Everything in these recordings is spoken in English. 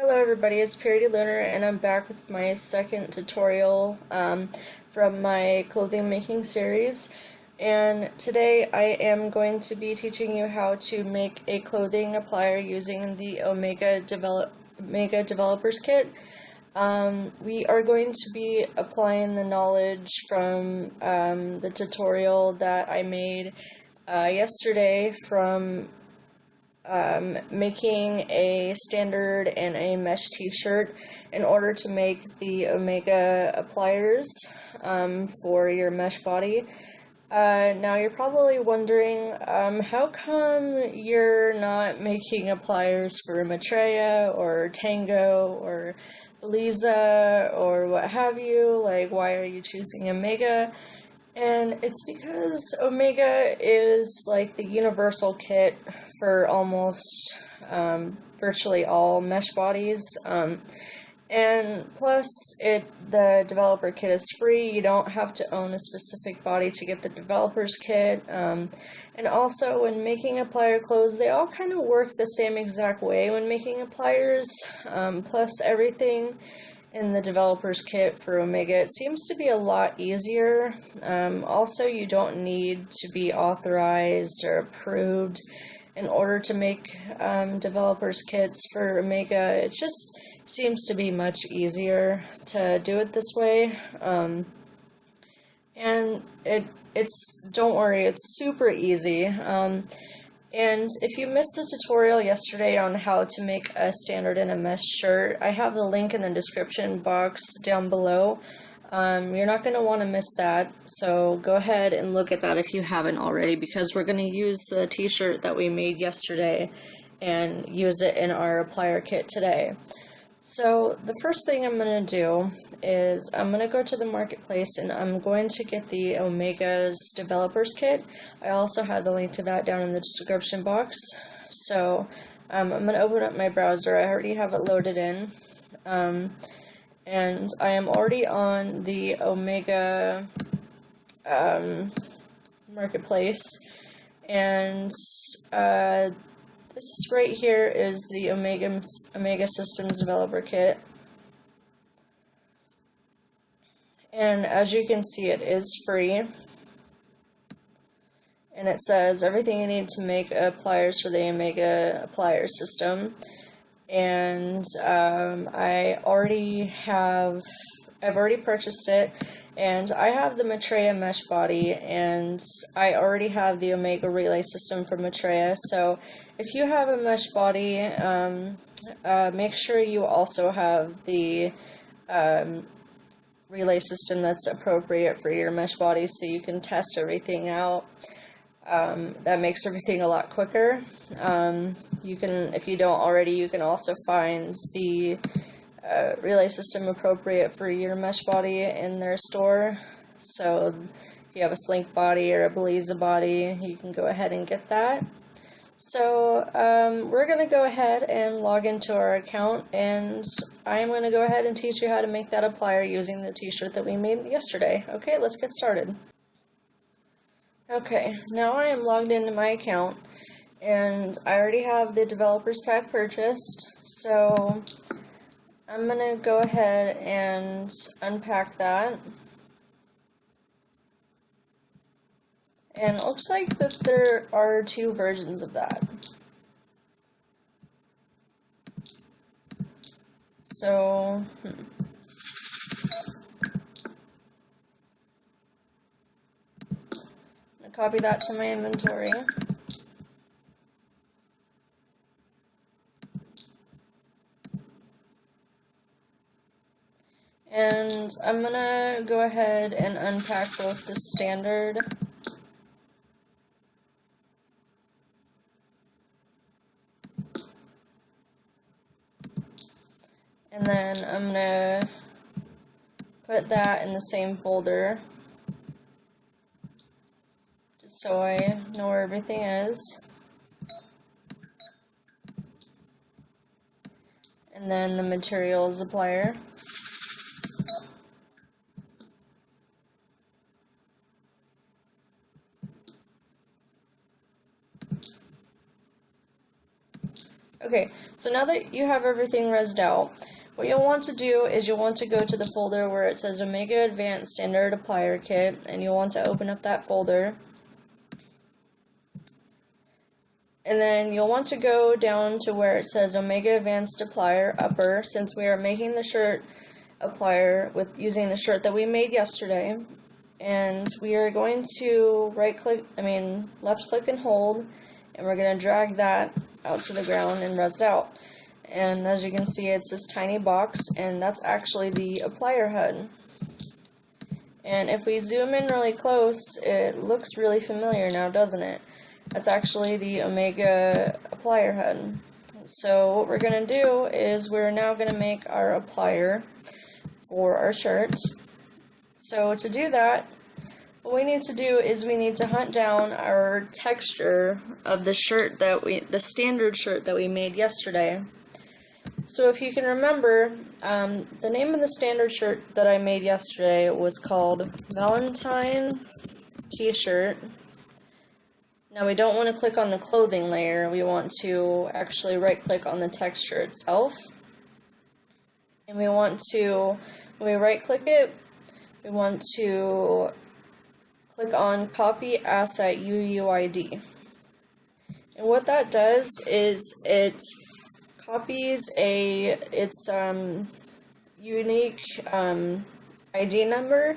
Hello everybody, it's Purity Lunar and I'm back with my second tutorial um, from my clothing making series and today I am going to be teaching you how to make a clothing applier using the Omega, Develop Omega Developers Kit. Um, we are going to be applying the knowledge from um, the tutorial that I made uh, yesterday from um, making a standard and a mesh t-shirt in order to make the Omega pliers um, for your mesh body. Uh, now you're probably wondering, um, how come you're not making pliers for Maitreya or Tango or Belleza or what have you? Like, why are you choosing Omega? And it's because Omega is like the universal kit for almost um, virtually all mesh bodies. Um, and plus, it the developer kit is free. You don't have to own a specific body to get the developer's kit. Um, and also, when making plier clothes, they all kind of work the same exact way when making pliers. Um, plus, everything in the developer's kit for Omega, it seems to be a lot easier. Um, also, you don't need to be authorized or approved in order to make um, developers kits for Omega. It just seems to be much easier to do it this way. Um, and it it's don't worry, it's super easy. Um, and if you missed the tutorial yesterday on how to make a standard mesh shirt, I have the link in the description box down below. Um, you're not going to want to miss that, so go ahead and look at that if you haven't already, because we're going to use the t-shirt that we made yesterday and use it in our plier kit today. So the first thing I'm going to do is I'm going to go to the marketplace and I'm going to get the Omega's developers kit. I also have the link to that down in the description box. So um, I'm going to open up my browser. I already have it loaded in. Um, and I am already on the Omega um, marketplace and uh, this right here is the Omega Omega Systems Developer Kit. And as you can see it is free. And it says everything you need to make pliers for the Omega plier system. And um, I already have, I've already purchased it, and I have the Maitreya mesh body, and I already have the Omega relay system for Maitreya, so if you have a mesh body, um, uh, make sure you also have the um, relay system that's appropriate for your mesh body so you can test everything out. Um, that makes everything a lot quicker. Um, you can, if you don't already, you can also find the uh, relay system appropriate for your mesh body in their store. So if you have a Slink body or a Belleza body, you can go ahead and get that. So um, we're going to go ahead and log into our account and I'm going to go ahead and teach you how to make that applier using the t-shirt that we made yesterday. Okay, let's get started. Okay, now I am logged into my account and I already have the developers pack purchased so I'm gonna go ahead and unpack that and it looks like that there are two versions of that so hmm. copy that to my inventory. And I'm gonna go ahead and unpack both the standard and then I'm gonna put that in the same folder just so I know where everything is. And then the materials applier. Okay, So now that you have everything rezzed out, what you'll want to do is you'll want to go to the folder where it says Omega Advanced Standard Applier Kit, and you'll want to open up that folder. And then you'll want to go down to where it says Omega Advanced Applier Upper, since we are making the shirt applier with using the shirt that we made yesterday. And we are going to right click, I mean left click and hold, and we're going to drag that out to the ground and rez it out. And as you can see, it's this tiny box, and that's actually the applier HUD. And if we zoom in really close, it looks really familiar now, doesn't it? That's actually the Omega applier HUD. So what we're going to do is we're now going to make our applier for our shirt. So to do that, what we need to do is we need to hunt down our texture of the shirt that we, the standard shirt that we made yesterday. So if you can remember, um, the name of the standard shirt that I made yesterday was called Valentine T-shirt. Now we don't want to click on the clothing layer, we want to actually right click on the texture itself. And we want to, when we right click it, we want to click on Copy Asset UUID. And what that does is it copies a its um, unique um, ID number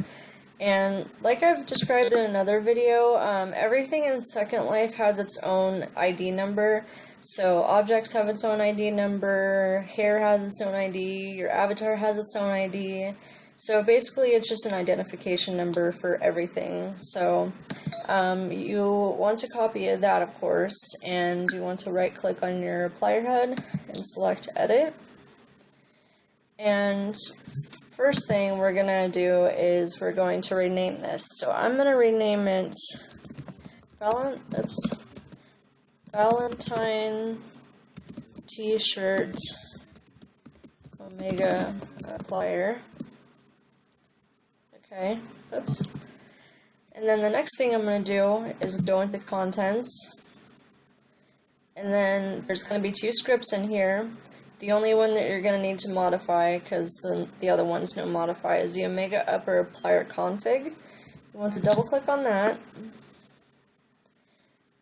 and like I've described in another video, um, everything in Second Life has its own ID number. So objects have its own ID number, hair has its own ID, your avatar has its own ID, so basically it's just an identification number for everything. So um, you want to copy that of course and you want to right click on your applier HUD and select edit. And first thing we're gonna do is we're going to rename this. So I'm gonna rename it Valent oops, Valentine t-shirt Omega applier. Okay, oops. And then the next thing I'm going to do is go into contents. And then there's going to be two scripts in here. The only one that you're going to need to modify, because the, the other one's no modify, is the Omega Upper Applier Config. You want to double click on that.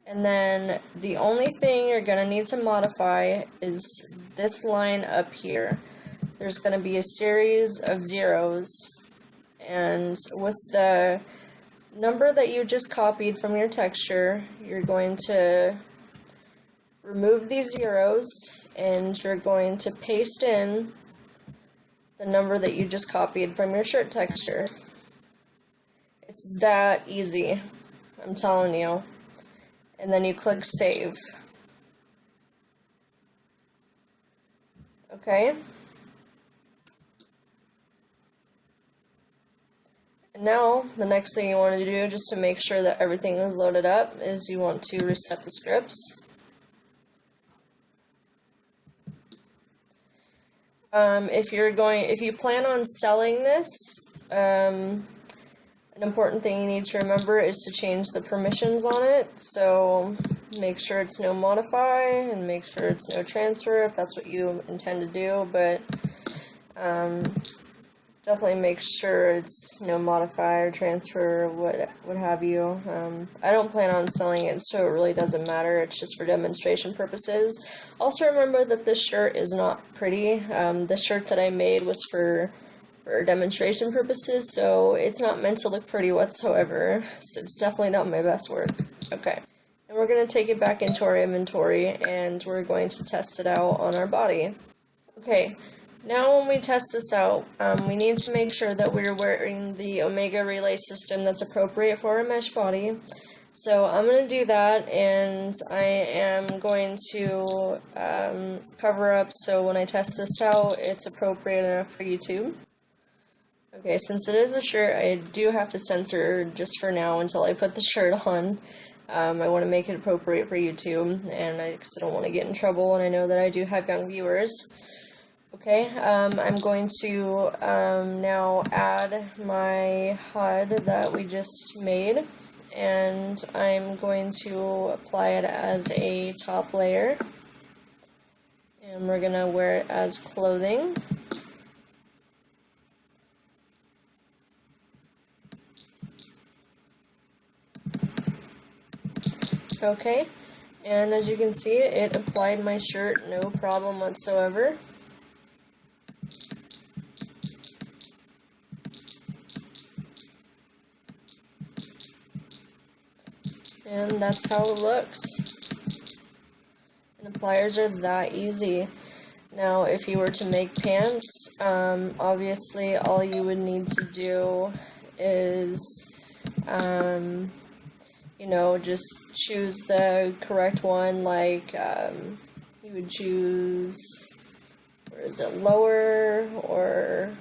And then the only thing you're going to need to modify is this line up here. There's going to be a series of zeros and with the number that you just copied from your texture, you're going to remove these zeros and you're going to paste in the number that you just copied from your shirt texture. It's that easy, I'm telling you. And then you click save. Okay? Now, the next thing you want to do, just to make sure that everything is loaded up, is you want to reset the scripts. Um, if you're going, if you plan on selling this, um, an important thing you need to remember is to change the permissions on it. So make sure it's no modify and make sure it's no transfer if that's what you intend to do. But um, definitely make sure it's you know modify or transfer what what have you. Um, I don't plan on selling it, so it really doesn't matter. It's just for demonstration purposes. Also remember that this shirt is not pretty. Um, the shirt that I made was for for demonstration purposes, so it's not meant to look pretty whatsoever. So it's definitely not my best work. Okay. And we're going to take it back into our inventory and we're going to test it out on our body. Okay, now when we test this out, um, we need to make sure that we're wearing the Omega Relay system that's appropriate for our mesh body. So I'm going to do that, and I am going to um, cover up so when I test this out, it's appropriate enough for YouTube. Okay, since it is a shirt, I do have to censor just for now until I put the shirt on. Um, I want to make it appropriate for YouTube, and I, cause I don't want to get in trouble, and I know that I do have young viewers. Okay, um, I'm going to um, now add my HUD that we just made and I'm going to apply it as a top layer And we're going to wear it as clothing. Okay, and as you can see, it applied my shirt no problem whatsoever. That's how it looks. And the pliers are that easy. Now, if you were to make pants, um, obviously all you would need to do is, um, you know, just choose the correct one, like, um, you would choose, is it, lower, or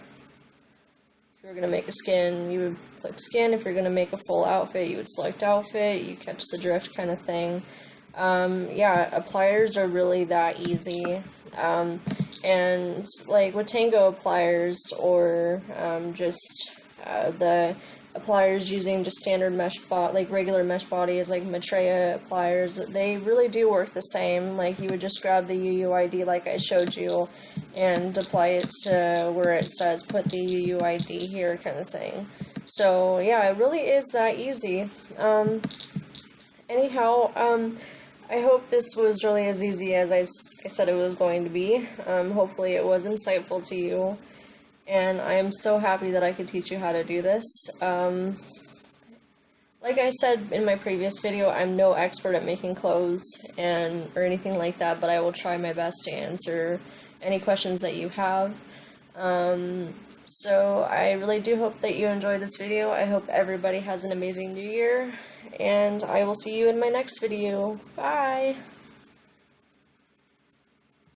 if you're going to make a skin, you would click skin. If you're going to make a full outfit, you would select outfit, you catch the drift kind of thing. Um, yeah, pliers are really that easy. Um, and like with Tango pliers or um, just uh, the pliers using just standard mesh bot like regular mesh bodies like Maitreya pliers, they really do work the same. Like you would just grab the UUID like I showed you and apply it to where it says put the UUID here kind of thing. So yeah, it really is that easy. Um, anyhow, um, I hope this was really as easy as I, I said it was going to be. Um, hopefully it was insightful to you. And I am so happy that I could teach you how to do this. Um, like I said in my previous video, I'm no expert at making clothes and or anything like that, but I will try my best to answer any questions that you have. Um, so I really do hope that you enjoyed this video. I hope everybody has an amazing new year, and I will see you in my next video. Bye!